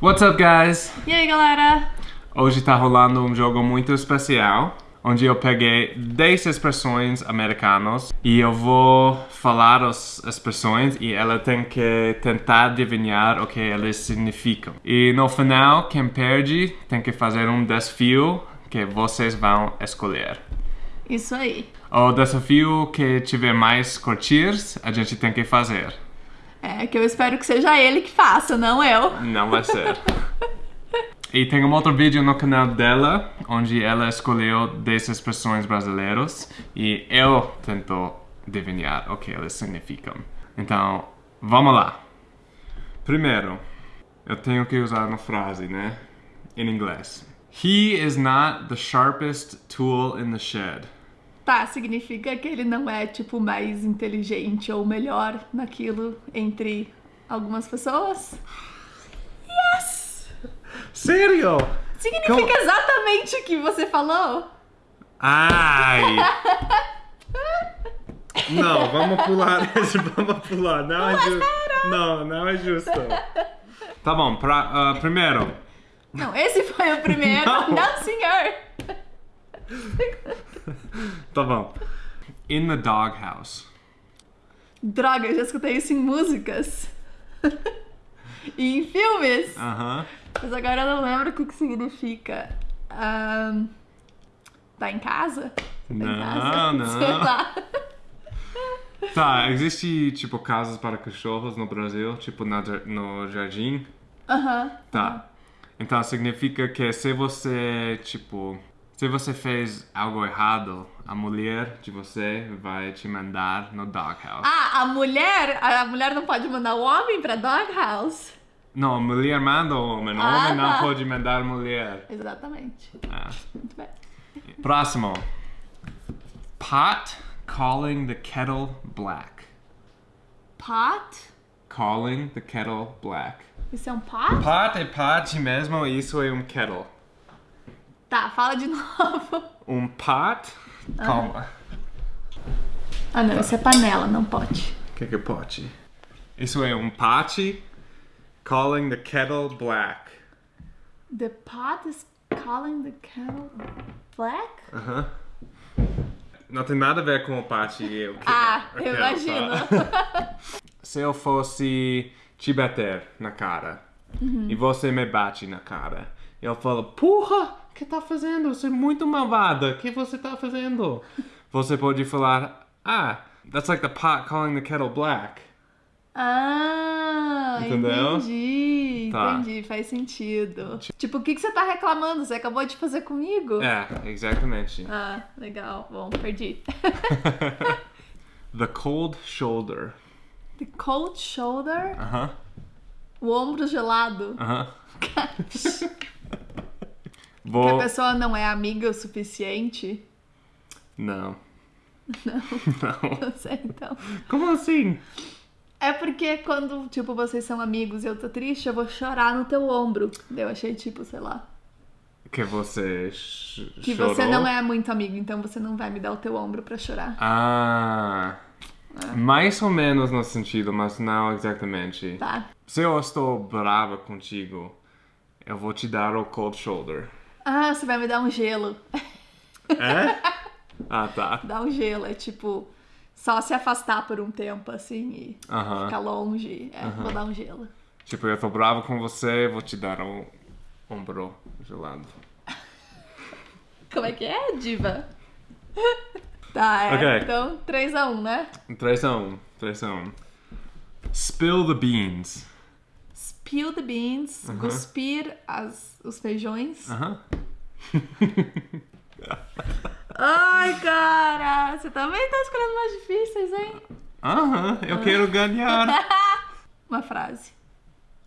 What's up, guys? E aí, galera? Hoje tá rolando um jogo muito especial, onde eu peguei 10 expressões americanas e eu vou falar as expressões e ela tem que tentar adivinhar o que elas significam. E no final, quem perde tem que fazer um desafio que vocês vão escolher. Isso aí. O desafio que tiver mais curtirs, a gente tem que fazer. É que eu espero que seja ele que faça, não eu. Não vai ser. E tem um outro vídeo no canal dela, onde ela escolheu 10 expressões brasileiras e eu tento adivinhar o que elas significam. Então, vamos lá. Primeiro, eu tenho que usar uma frase, né? Em inglês. He is not the sharpest tool in the shed. Tá, significa que ele não é, tipo, mais inteligente ou melhor naquilo entre algumas pessoas? Yes! Sério? Significa Como- exatamente o que você falou? Ai! Não, vamos pular vamos pular. Não é justo. Não, não é justo. Tá bom, pra, ah, primeiro. Não, esse foi o primeiro. Não. não senhor! Tá bom. In the doghouse. Droga, eu já escutei isso em músicas. e em filmes. Aham. Mas agora eu não lembro o que, que significa. Ahn, tá em casa? Tá em casa? Não, Sei não. lá. Tá, existe tipo casas para cachorros no Brasil, tipo na no jardim. Aham. Tá. Então significa que se você, tipo, se você fez algo errado, a mulher de você vai te mandar no doghouse. Ah, a mulher. A mulher não pode mandar o homem pra doghouse. Não, a mulher manda o homem, o Ah, homem não tá. pode mandar a mulher. Exatamente. Ah. Muito bem. Próximo. Pot calling the kettle black. Pot? Calling the kettle black. Isso é um pot? Pot é pot mesmo, isso é um kettle. Tá, fala de novo. Um pot. Calma. Ah, não, isso é panela, não pote. O que, que é pote? Isso é um pote calling the kettle black. The pot is calling the kettle black? Aham. Não tem nada a ver com o pote e que Ah, eu kettle, imagino. tá? Se eu fosse te bater na cara e você me bate na cara, eu falo, porra, que tá fazendo? Você é muito malvada, o que você tá fazendo? Você pode falar, ah, that's like the pot calling the kettle black. Ah, Entendeu? entendi, Tá. entendi, faz sentido. Tipo, o que, que você tá reclamando? Você acabou de fazer comigo? É, exatamente. Ah, legal. Bom, perdi. The cold shoulder. The cold shoulder, Aham, o ombro gelado. aham. Que a Vou... pessoa não é amiga o suficiente. Não. Não, Não. não sei então. Como assim? É porque quando, tipo, vocês são amigos e eu tô triste, eu vou chorar no teu ombro. Eu achei, tipo, sei lá. Que você Que chorou? você não é muito amigo, então você não vai me dar o teu ombro pra chorar. Ah... Mais ou menos no sentido, mas não exatamente. Tá. Se eu estou brava contigo, eu vou te dar o cold shoulder. Ah, você vai me dar um gelo. É? ah, tá. Dar um gelo, é tipo, só se afastar por um tempo, assim, e Aham. ficar longe. É, vou dar um gelo. Tipo, eu tô bravo com você, vou te dar um ombro gelado. Como é que é, diva? tá, é. Ok. Então, 3x1, né? 3 a 1. 3 a 1. Spill the beans. Spill the beans, cuspir as, os feijões. Aham. Ai, cara, você também tá escolhendo mais difíceis, hein? Aham, eu quero ganhar. Uma frase.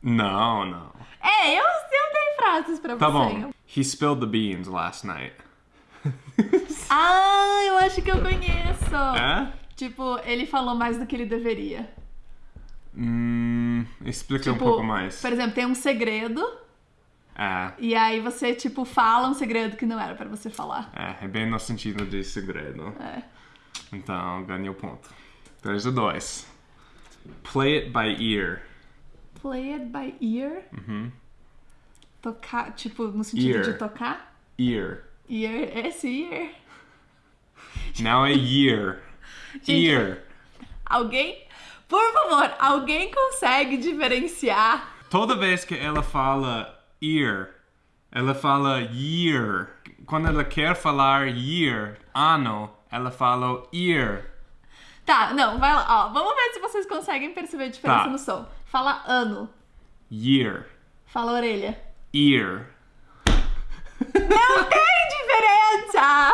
não, não. É, eu, eu tenho frases pra Tá você. bom. He spilled the beans last night. Ah, eu acho que eu conheço. É? Tipo, ele falou mais do que ele deveria. Hum, explica um Tipo, pouco mais. Por exemplo, tem um segredo É, e aí você, tipo, fala um segredo que não era pra você falar. é, é bem no sentido de segredo. É. Então, ganhei o ponto. 3 a 2. Play it by ear. Play it by ear. Tocar, tipo, no sentido Ear. de tocar? Ear. Ear, esse ear. Now a year. Gente, Ear. Alguém, por favor, alguém consegue diferenciar? Toda vez que ela fala ear, ela fala year. Quando ela quer falar year, ano, ela fala ear. Tá, não, vai lá, ó. Vamos ver se vocês conseguem perceber a diferença Tá. no som. Fala ano, Year. fala orelha. Ear. Não tem diferença!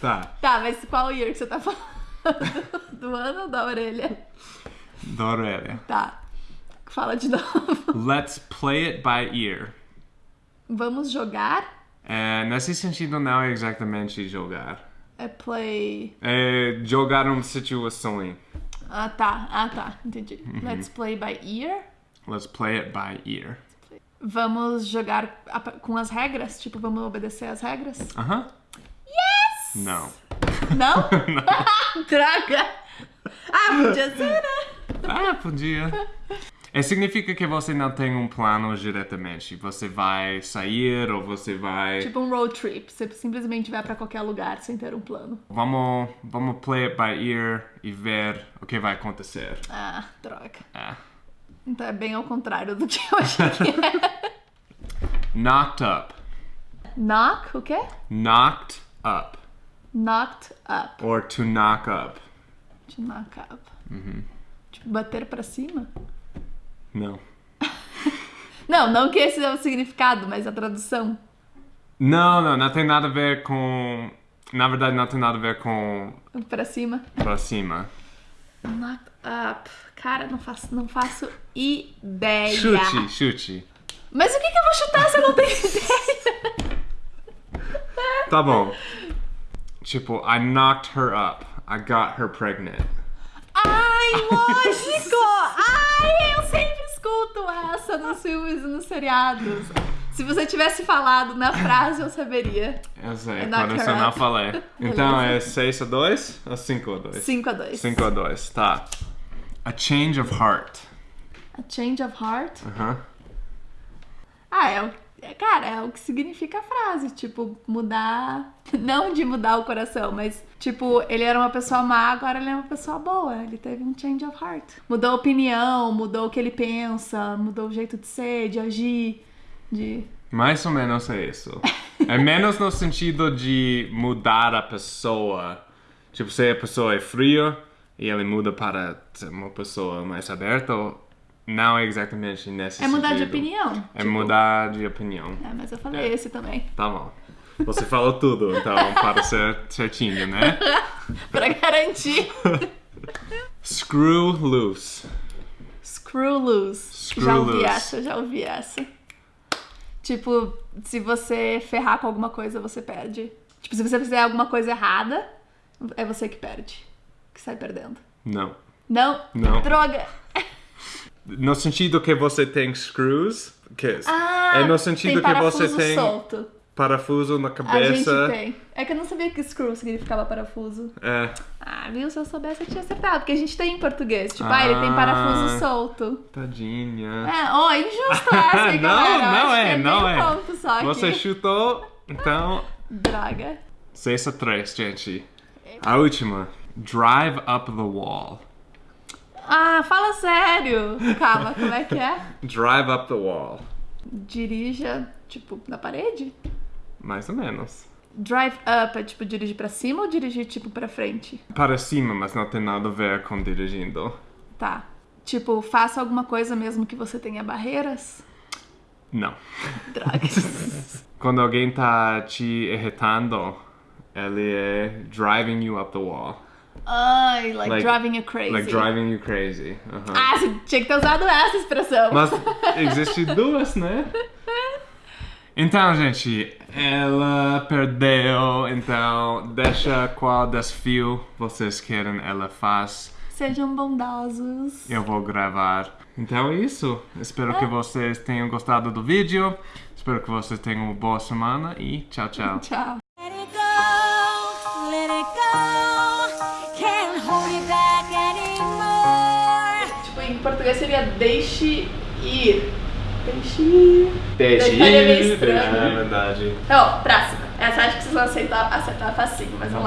Tá. Tá, mas qual ear que você tá falando? Do ano ou da orelha? Da orelha. Tá. Fala de novo. Let's play it by ear. Vamos jogar? É, nesse sentido, não é exatamente jogar. É play. É jogar uma situação. Ah, tá. Ah, tá. Entendi. Uhum. Let's play by ear. Let's play it by ear. Vamos jogar com as regras? Tipo, vamos obedecer as regras? Aham. Yes! Não. Não? Droga! Ah, podia ser, né? Ah, podia. É, significa que você não tem um plano diretamente. Você vai sair ou você vai. Tipo um road trip. Você simplesmente vai pra qualquer lugar sem ter um plano. Vamos, vamos play it by ear e ver o que vai acontecer. Ah, droga. É. Então é bem ao contrário do que eu achei que era. Knocked up. Knock, o quê? Knocked up. Knocked up. Or to knock up. To knock up. Tipo, bater pra cima? Não. Não, não que esse é o significado, mas a tradução. Não, não, não tem nada a ver com. Na verdade, não tem nada a ver com Pra cima. pra cima. Knocked up. Cara, não faço, não faço ideia. Chute, chute. Mas o que, que eu vou chutar se eu não tenho ideia? Tá bom. Tipo, I knocked her up. I got her pregnant. Ai, lógico! Ai, eu sempre escuto essa nos filmes e nos seriados. Se você tivesse falado na frase, eu saberia. Eu sei, her eu não falei. Então é 6 a 2 ou 5 a 2? 5 a 2. 5 a 2, tá. A change of heart. A change of heart. Aham. Ah, é o. Cara, é o que significa a frase. Tipo, mudar. Não de mudar o coração, mas, tipo, ele era uma pessoa má, agora ele é uma pessoa boa. Ele teve um change of heart. Mudou a opinião, mudou o que ele pensa, mudou o jeito de ser, de agir, de. Mais ou menos é isso. É menos no sentido de mudar a pessoa. Tipo, se a pessoa é fria e ele muda para uma pessoa mais aberta, não é exatamente nesse É mudar de sentido. opinião. É tipo. mudar de opinião. É, mas eu falei esse também. Tá bom. Você falou tudo, então, para ser certinho, né? pra garantir. Screw loose. Screw loose. Screw já ouvi loose. essa, já ouvi essa. Tipo, se você ferrar com alguma coisa, você perde. Tipo, se você fizer alguma coisa errada, é você que perde. Que sai perdendo. Não. Não? Não. Droga! No sentido que você tem screws, que Ah, é no sentido que você tem solto. parafuso na A gente cabeça. tem. É que eu não sabia que screw significava parafuso. É. Ah, viu? Se eu soubesse, eu tinha acertado. Porque a gente tem em português. Tipo, ah, ele tem parafuso Ah. solto. Tadinha. É, ó, injusto essa, não, galera? Não é, é não é. Você chutou, então. Droga. 6 a 3, gente. A última. Drive up the wall. Ah, fala sério. Calma, como é que é? Drive up the wall. Dirija, tipo, na parede? Mais ou menos. Drive up é tipo dirigir pra cima ou dirigir tipo pra frente? Para cima, mas não tem nada a ver com dirigindo. Tá. Tipo, faça alguma coisa mesmo que você tenha barreiras? Não. Droga. Quando alguém tá te irritando, ele é driving you up the wall. Ai, like, Like- driving you crazy. Like driving you crazy. Aham. Ah, você tinha que ter usado essa expressão. Mas existe duas, né? Então, gente, ela perdeu. Então, deixa qual desafio vocês querem ela faz. Sejam bondosos. Eu vou gravar. Então é isso. Espero que vocês tenham gostado do vídeo. Espero que vocês tenham uma boa semana e tchau, tchau. Tchau. Português seria deixe ir. Peixe. Peixe. Detalhe meio estranho. É verdade. Então, próxima. Essa acho que vocês vão aceitar, acertar facinho, mas vamos